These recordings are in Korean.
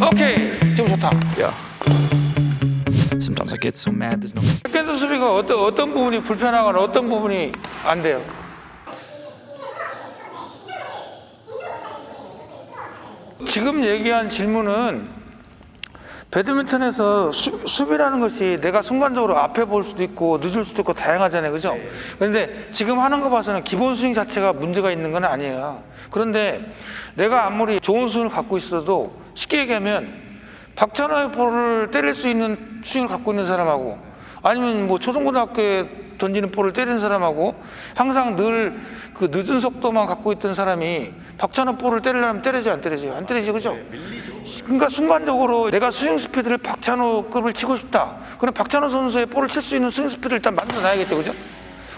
오케이 지금 좋다. Yeah. Sometimes I get so mad there's no 백핸드 수비가 어떤 어떤 부분이 불편하거나 어떤 부분이 안 돼요? 지금 얘기한 질문은 배드민턴에서 수, 수비라는 것이 내가 순간적으로 앞에 볼 수도 있고 늦을 수도 있고 다양하잖아요. 그죠? 그런데 지금 하는 거 봐서는 기본 스윙 자체가 문제가 있는 건 아니에요. 그런데 내가 아무리 좋은 스윙을 갖고 있어도 쉽게 얘기하면 박찬호의 볼을 때릴 수 있는 스윙을 갖고 있는 사람하고 아니면 뭐 초중고등학교에 던지는 볼을 때리는 사람하고 항상 늘 그 늦은 속도만 갖고 있던 사람이 박찬호 볼을 때리려면 때리지 안 때리지 안 때리지 그죠? 그러니까 순간적으로 내가 스윙 스피드를 박찬호급을 치고 싶다. 그럼 박찬호 선수의 볼을 칠 수 있는 스윙 스피드를 일단 만들어 놔야겠죠, 그죠?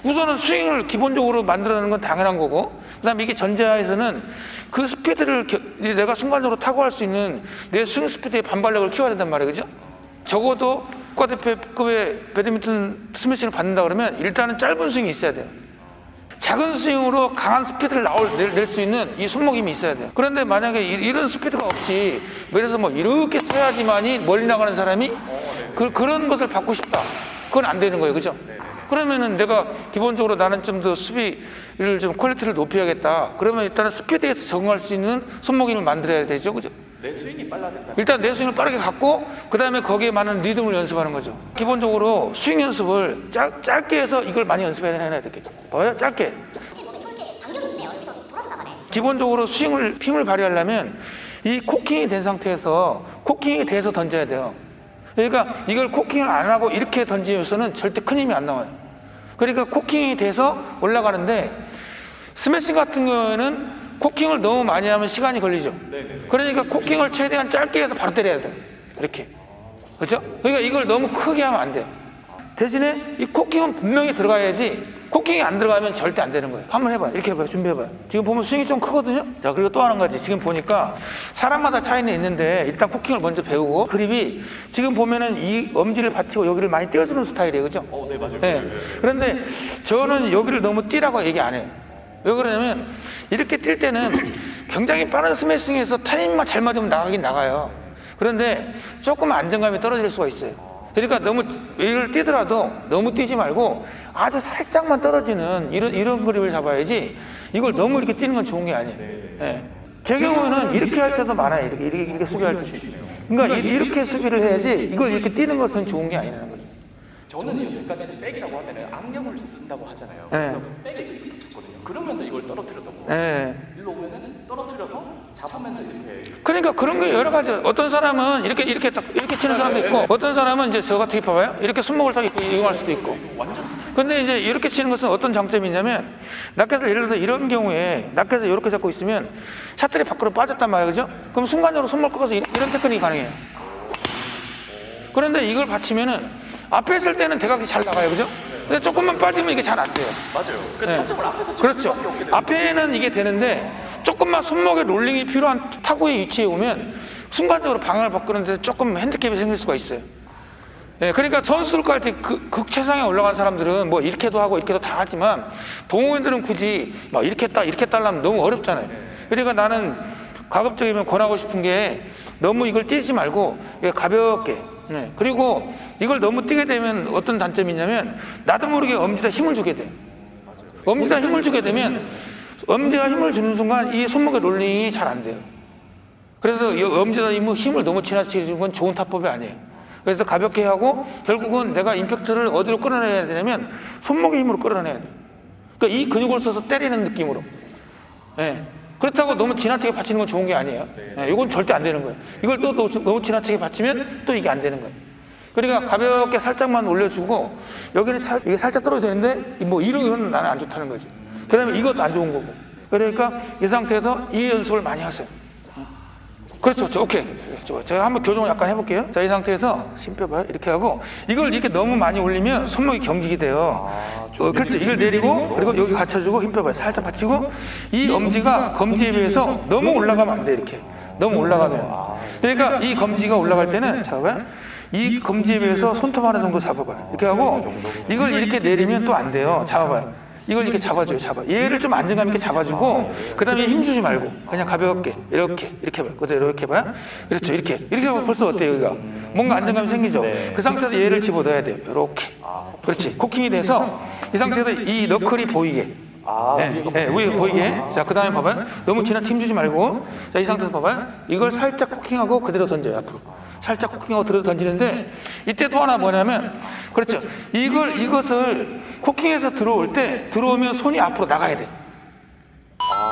우선은 스윙을 기본적으로 만들어내는 건 당연한 거고 그 다음에 이게 전제하에서는 그 스피드를 겨- 내가 순간적으로 타구할 수 있는 내 스윙 스피드의 반발력을 키워야 된단 말이에요, 그죠? 적어도 국가대표급의 배드민턴 스매싱을 받는다 그러면 일단은 짧은 스윙이 있어야 돼요. 작은 스윙으로 강한 스피드를 나올 낼 수 있는 이 손목 힘이 있어야 돼요. 그런데 만약에 이- 이런 스피드가 없이 들어서 뭐 이렇게 쳐야지만이 멀리 나가는 사람이 그, 그런 것을 받고 싶다. 그건 안 되는 거예요, 그죠? 그러면은 내가 기본적으로 나는 좀 더 수비를 좀 퀄리티를 높여야겠다. 그러면 일단은 스피드에서 적응할 수 있는 손목 힘을 만들어야 되죠, 그죠? 내 스윙이 빨라졌다. 일단 내 스윙을 빠르게 갖고 그 다음에 거기에 맞는 리듬을 연습하는 거죠. 기본적으로 스윙 연습을 짧, 짧게 해서 이걸 많이 연습해야 이렇게 봐요 짧게. 기본적으로 스윙을 힘을 발휘하려면 이 cocking이 된 상태에서 cocking이 돼서 던져야 돼요. 그러니까 이걸 cocking을 안 하고 이렇게 던지면서는 절대 큰 힘이 안 나와요. 그러니까 cocking이 돼서 올라가는데 스매싱 같은 경우에는 cocking을 너무 많이 하면 시간이 걸리죠. 그러니까 cocking을 최대한 짧게 해서 바로 때려야 돼. 이렇게. 그렇죠? 그러니까 이걸 너무 크게 하면 안 돼요. 대신에 이 cocking은 분명히 들어가야지 cocking이 안 들어가면 절대 안 되는 거예요. 한번 해봐요. 이렇게 해봐요. 준비해봐요. 지금 보면 스윙이 좀 크거든요. 자 그리고 또 한 가지. 지금 보니까 사람마다 차이는 있는데 일단 코킹을 먼저 배우고 그립이 지금 보면은 이 엄지를 받치고 여기를 많이 띄워주는 스타일이에요. 그죠? 어, 네 맞아요. 네. 그런데 저는 여기를 너무 뛰라고 얘기 안 해요. 왜 그러냐면 이렇게 뛸 때는 굉장히 빠른 스매싱에서 타이밍만 잘 맞으면 나가긴 나가요. 그런데 조금 안정감이 떨어질 수가 있어요. 그러니까 너무 이를 뛰더라도 너무 뛰지 말고 아주 살짝만 떨어지는 이런 이런 그립을 잡아야지 이걸 너무 이렇게 뛰는 건 좋은 게 아니에요. 예. 제 경우는 이렇게 할 때도 많아요. 이렇게 이렇게, 이렇게 수비할 때. 그러니까 이- 이렇게 수비를 해야지 이걸 이렇게 뛰는 것은 좋은 게 아니라는 거죠. 저는 여기까지 백이라고 하면은 악력을 쓴다고 하잖아요. 네. 그래서 백을 이렇게 쳤거든요. 그러면서 이걸 떨어뜨렸던 거예요. 예. 일로 오면은 떨어뜨려서 잡으면서 이렇게 그러니까 그런 게 여러 가지 어떤 사람은 이렇게 이렇게 딱 이렇게 치는 사람도 있고 어떤 사람은 이제 저 같은 게 봐봐요 이렇게 손목을 딱 이용할 수도 있고 완전 근데 이제 이렇게 치는 것은 어떤 장점이 있냐면 라켓을 예를 들어서 이런 경우에 라켓을 이렇게 잡고 있으면 샷들이 밖으로 빠졌단 말이에요 그죠? 그럼 순간적으로 손목 꺾어서 이- 이런 테크닉이 가능해요 그런데 이걸 받치면은 앞에 있을 때는 대각이 잘 나가요 그죠? 근데 조금만 빠지면 이게 잘 안 돼요 맞아요. 그 네. 타점을 앞에서 칠 그렇죠. 앞에는 이게 되는데 조금만 손목에 롤링이 필요한 타구의 위치에 오면 순간적으로 방향을 바꾸는데 조금 핸디캡이 생길 수가 있어요. 예, 그러니까 선수들과 할때그 극최상에 올라간 사람들은 뭐 이렇게도 하고 이렇게도 다 하지만 동호인들은 굳이 막 이렇게 따 이렇게 따려면 너무 어렵잖아요. 그러니까 나는 가급적이면 권하고 싶은 게 너무 이걸 뛰지 말고 가볍게 네. 그리고 이걸 너무 뛰게 되면 어떤 단점이 있냐면 나도 모르게 엄지다 힘을 주게 돼. 엄지다 힘을 주게 되면 엄지가 힘을 주는 순간 이 손목의 롤링이 잘 안 돼요. 그래서 힘을 힘을 너무 지나치게 주는 건 좋은 타법이 아니에요. 그래서 가볍게 하고 결국은 내가 임팩트를 어디로 끌어내야 되냐면 손목의 힘으로 끌어내야 돼. 그러니까 이 근육을 써서 때리는 느낌으로. 예. 그렇다고 너무 지나치게 받치는 건 좋은 게 아니에요. 예, 이건 절대 안 되는 거예요. 이걸 또 너무 지나치게 받치면 또 이게 안 되는 거예요. 그러니까 가볍게 살짝만 올려주고 여기는 살, 이게 살짝 떨어져 되는데 뭐 이런 건 나는 안 좋다는 거지. 그 다음에 이것도 안 좋은 거고. 그러니까 이 상태에서 이 연습을 많이 하세요. 그렇죠, 그렇죠. 오케이. 제가 한번 교정을 약간 해볼게요. 자, 이 상태에서 힘 빼봐요. 이렇게 하고 이걸 이렇게 너무 많이 올리면 손목이 경직이 돼요. 어, 그렇지. 이걸 내리고 그리고 여기 받쳐주고 힘 빼봐요. 살짝 받치고 이 엄지가 검지에 비해서 너무 올라가면 안 돼. 이렇게 너무 올라가면. 그러니까 이 검지가 올라갈 때는 잡아봐요. 이 검지에 비해서 손톱 하나 정도 잡아봐요. 이렇게 하고 이걸 이렇게 내리면 또 안 돼요. 잡아봐요. 이걸 이렇게 잡아줘요, 잡아. 얘를 좀 안정감 있게 잡아주고, 그 다음에 힘 주지 말고, 그냥 가볍게, 이렇게, 이렇게 해봐요. 그대로 이렇게 해봐요. 그렇죠, 이렇게. 이렇게 하면 벌써 어때요, 여기가? 뭔가 안정감이 생기죠? 그 상태에서 얘를 집어넣어야 돼요. 이렇게. 그렇지. 코킹이 돼서, 이 상태에서 이 너클이 보이게. 아, 네, 네, 위에 보이게. 자, 그 다음에 봐봐요. 너무 지나쳐 힘주지 말고. 자, 이 상태에서 봐봐요. 이걸 살짝 코킹하고 그대로 던져요, 앞으로. 살짝 코킹하고 그대로 던지는데, 이때 또 하나 뭐냐면, 그렇죠. 이걸, 이것을 코킹해서 들어올 때, 들어오면 손이 앞으로 나가야 돼.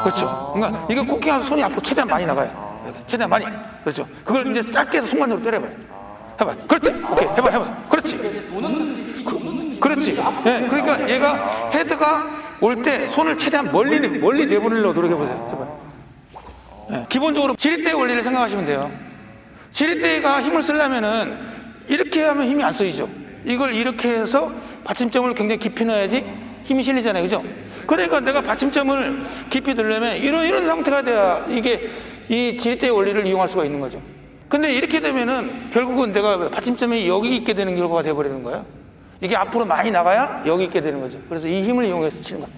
그렇죠. 그러니까 이거 코킹하면 손이 앞으로 최대한 많이 나가요. 최대한 많이. 그렇죠. 그걸 이제 짧게 해서 순간적으로 때려봐요. 해봐. 그렇지. 오케이. 해봐, 해봐. 그렇지. 그, 그렇지. 예, 그러니까 얘가 헤드가 올 때 손을 최대한 멀리 내- 멀리 내보내려고 노력해 보세요. 해봐. 예, 기본적으로 지렛대 원리를 생각하시면 돼요. 지렛대가 힘을 쓰려면은 이렇게 하면 힘이 안 쓰이죠. 이걸 이렇게 해서 받침점을 굉장히 깊이 넣어야지 힘이 실리잖아요. 그죠? 그러니까 내가 받침점을 깊이 넣으려면 이런, 이런 상태가 돼야 이게 이 지렛대의 원리를 이용할 수가 있는 거죠. 근데 이렇게 되면은 결국은 내가 받침점이 여기 있게 되는 결과가 돼버리는 거예요. 이게 앞으로 많이 나가야 여기 있게 되는 거죠. 그래서 이 힘을 이용해서 치는 거예요.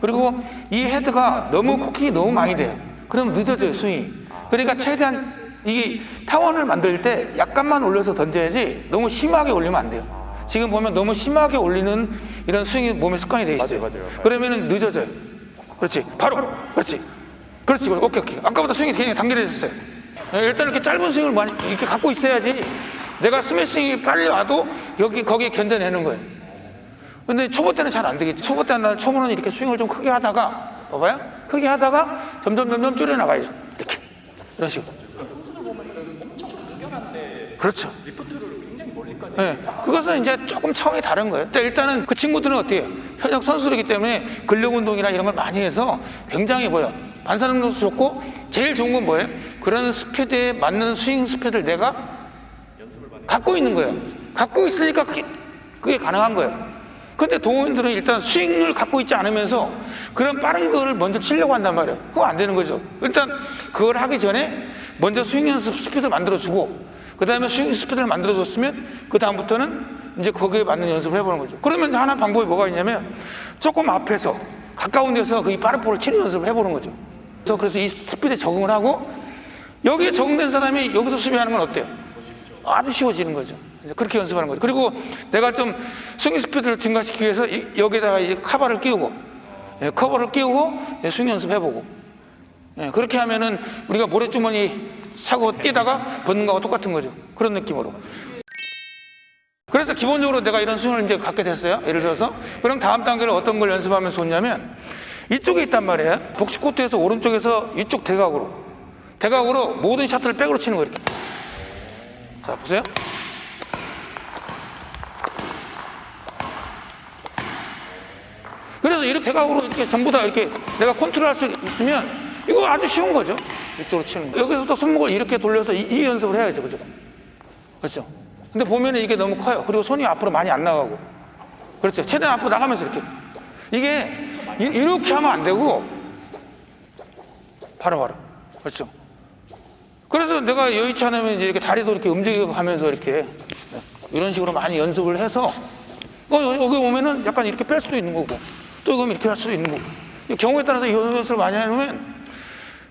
그리고 이 헤드가 너무 코킹이 너무 많이 돼요. 그럼 늦어져요, 스윙이. 그러니까 최대한 이 타원을 만들 때 약간만 올려서 던져야지 너무 심하게 올리면 안 돼요. 지금 보면 너무 심하게 올리는 이런 스윙이 몸에 습관이 돼 있어요. 맞아요, 맞아요. 그러면은 늦어져요. 그렇지. 바로. 그렇지. 그렇지. 오케이, 오케이. 아까보다 스윙이 굉장히 단결해졌어요. 예, 일단 이렇게 짧은 스윙을 많이 이렇게 갖고 있어야지 내가 스매싱이 빨리 와도 여기, 거기에 견뎌내는 거예요. 근데 초보 때는 잘 안 되겠지. 초보 때는 초보는 이렇게 스윙을 좀 크게 하다가 봐봐요. 크게 하다가 점점 점점 줄여 나가야죠. 이렇게 이런 식으로. 그렇죠. 네, 그것은 이제 조금 차원이 다른 거예요. 일단은 그 친구들은 어때요? 현역 선수이기 때문에 근력 운동이나 이런 걸 많이 해서 굉장히 뭐야 반사 능력도 좋고 제일 좋은 건 뭐예요? 그런 스피드에 맞는 스윙 스피드를 내가 갖고 있는 거예요. 갖고 있으니까 그게, 그게 가능한 거예요. 근데 동호인들은 일단 스윙을 갖고 있지 않으면서 그런 빠른 거를 먼저 치려고 한단 말이에요. 그거 안 되는 거죠. 일단 그걸 하기 전에 먼저 스윙 연습 스피드를 만들어주고 그 다음에 스윙 스피드를 만들어줬으면 그 다음부터는 이제 거기에 맞는 연습을 해보는 거죠. 그러면 하나 방법이 뭐가 있냐면 조금 앞에서 가까운 데서 그 빠른 볼을 치는 연습을 해보는 거죠. 그래서 그래서 이 스피드에 적응을 하고 여기에 적응된 사람이 여기서 수비하는 건 어때요? 아주 쉬워지는 거죠. 그렇게 연습하는 거죠. 그리고 내가 좀 스윙 스피드를 증가시키기 위해서 이- 여기다가 이제 카바를 끼우고 예, 커버를 끼우고 예, 스윙 연습해보고 예, 그렇게 하면은 우리가 모래주머니 차고 뛰다가 벗는 거하고 똑같은 거죠. 그런 느낌으로. 그래서 기본적으로 내가 이런 스윙을 이제 갖게 됐어요. 예를 들어서. 그럼 다음 단계를 어떤 걸 연습하면 좋냐면 이쪽에 있단 말이에요. 복식 코트에서 오른쪽에서 이쪽 대각으로. 대각으로 모든 샷을 백으로 치는 거예요. 이렇게. 자, 보세요. 그래서 이렇게 대각으로 이렇게 전부 다 이렇게 내가 컨트롤할 수 있으면 이거 아주 쉬운 거죠. 이쪽으로 치는 거. 여기서부터 손목을 이렇게 돌려서 이, 이 연습을 해야죠. 그죠? 그렇죠? 근데 보면은 이게 너무 커요. 그리고 손이 앞으로 많이 안 나가고. 그렇죠. 최대한 앞으로 나가면서 이렇게. 이게 이- 이렇게 하면 안 되고 바로 바로. 그렇죠. 그래서 내가 여의치 않으면 이제 이렇게 다리도 이렇게 움직여 가면서 이렇게 이런 식으로 많이 연습을 해서 어, 여기 오면은 약간 이렇게 뺄 수도 있는 거고 또 그럼 이렇게 할 수도 있는 거고 이 경우에 따라서 이 연습을 많이 하면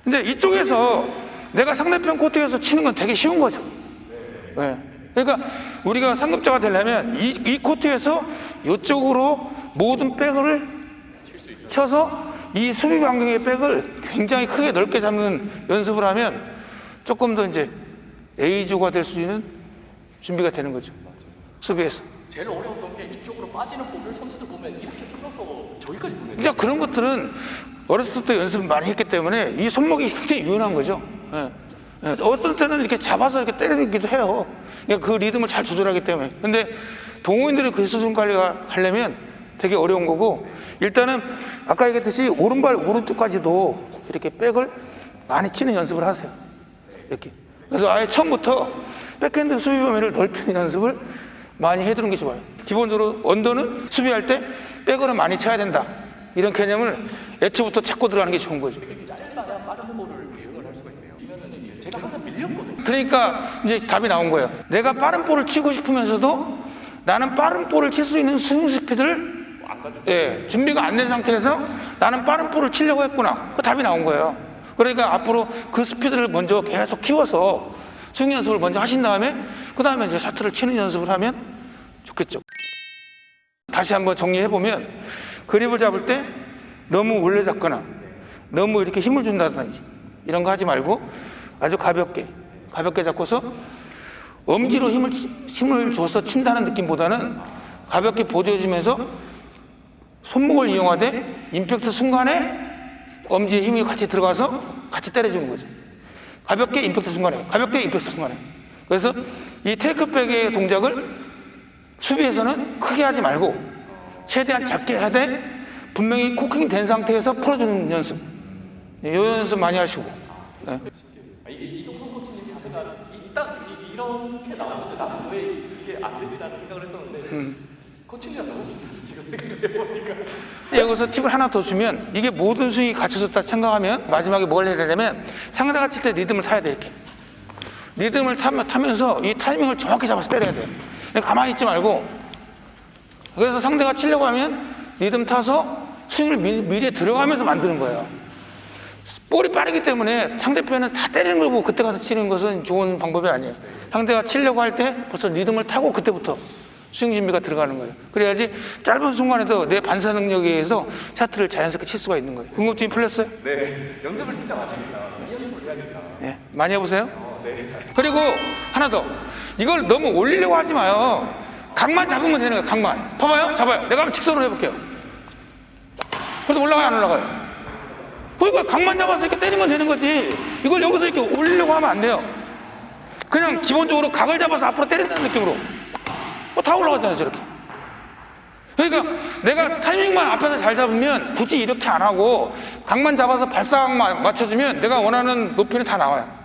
이제 이쪽에서 내가 상대편 코트에서 치는 건 되게 쉬운 거죠. 네. 그러니까 우리가 상급자가 되려면 이, 이 코트에서 이쪽으로 모든 백을 쳐서 이 수비 반경의 백을 굉장히 크게 넓게 잡는 연습을 하면 조금 더 이제 A조가 될 수 있는 준비가 되는 거죠. 수비에서. 제일 어려웠던 게 이쪽으로 빠지는 볼을 선수들 보면 이렇게 끌어서 저기까지 보내요. 이제 그런 것들은 어렸을 때 연습을 많이 했기 때문에 이 손목이 굉장히 유연한 거죠. 예. 예. 어떤 때는 이렇게 잡아서 이렇게 때리기도 해요. 그러니까 그 리듬을 잘 조절하기 때문에. 근데 동호인들이 그 수준 관리가 하려면 되게 어려운 거고 일단은 아까 얘기했듯이 오른발 오른쪽까지도 이렇게 백을 많이 치는 연습을 하세요. 이렇게. 그래서 아예 처음부터 백핸드 수비 범위를 넓히는 연습을 많이 해두는 게 좋아요. 기본적으로 언더는 수비할 때 백으로 많이 쳐야 된다. 이런 개념을 애초부터 찾고 들어가는 게 좋은 거죠. 그러니까 이제 답이 나온 거예요. 내가 빠른 볼을 치고 싶으면서도 나는 빠른 볼을 칠 수 있는 스윙 스피드를 예, 준비가 안 된 상태에서 나는 빠른 볼을 치려고 했구나. 그 답이 나온 거예요. 그러니까 앞으로 그 스피드를 먼저 계속 키워서 스윙 연습을 먼저 하신 다음에 그 다음에 이제 셔틀을 치는 연습을 하면 좋겠죠. 다시 한번 정리해 보면 그립을 잡을 때 너무 올려 잡거나 너무 이렇게 힘을 준다든지 이런 거 하지 말고 아주 가볍게 가볍게 잡고서 엄지로 힘을 힘을 줘서 친다는 느낌보다는 가볍게 보조해주면서 손목을 이용하되 임팩트 순간에 엄지에 힘이 같이 들어가서 같이 때려주는 거죠. 가볍게 임팩트 순간에, 가볍게 임팩트 순간에. 그래서 이 테이크백의 동작을 수비에서는 크게 하지 말고 최대한 작게 하되 분명히 코킹 된 상태에서 풀어주는 연습. 네, 이 연습 많이 하시고. 네. 아, 이게 이동성 코치님 자세가 이, 딱 이, 이렇게 나왔는데 나는 왜 이게 안 되지라는 생각을 했었는데 음. 코치님 너무 지금 생각해보니까 여기서 팁을 하나 더 주면 이게 모든 스윙이 갖춰졌다 생각하면 마지막에 뭘 해야 되냐면 상대가 칠 때 리듬을 타야 돼 이렇게 리듬을 타면, 타면서 이 타이밍을 정확히 잡아서 때려야 돼 가만히 있지 말고 그래서 상대가 치려고 하면 리듬 타서 스윙을 미, 미리 들어가면서 만드는 거예요 볼이 빠르기 때문에 상대편은 다 때리는 걸 보고 그때 가서 치는 것은 좋은 방법이 아니에요 상대가 치려고 할 때 벌써 리듬을 타고 그때부터 스윙 준비가 들어가는 거예요. 그래야지 짧은 순간에도 내 반사 능력에 의해서 샤트를 자연스럽게 칠 수가 있는 거예요. 궁금증이 풀렸어요? 네 연습을 진짜 많이 합니다 이 연습을 해야겠다 네. 많이 해보세요. 네 그리고 하나 더. 이걸 너무 올리려고 하지 마요. 각만 잡으면 되는 거예요. 각만. 봐봐요. 잡아요. 내가 한번 직선으로 해볼게요. 그래도 올라가요? 안 올라가요? 그러니까 각만 잡아서 이렇게 때리면 되는 거지. 이걸 여기서 이렇게 올리려고 하면 안 돼요. 그냥 기본적으로 각을 잡아서 앞으로 때린다는 느낌으로. 뭐 다 올라가잖아요. 저렇게. 그러니까 내가 타이밍만 앞에서 잘 잡으면 굳이 이렇게 안 하고 각만 잡아서 발사각만 맞춰주면 내가 원하는 높이는 다 나와요.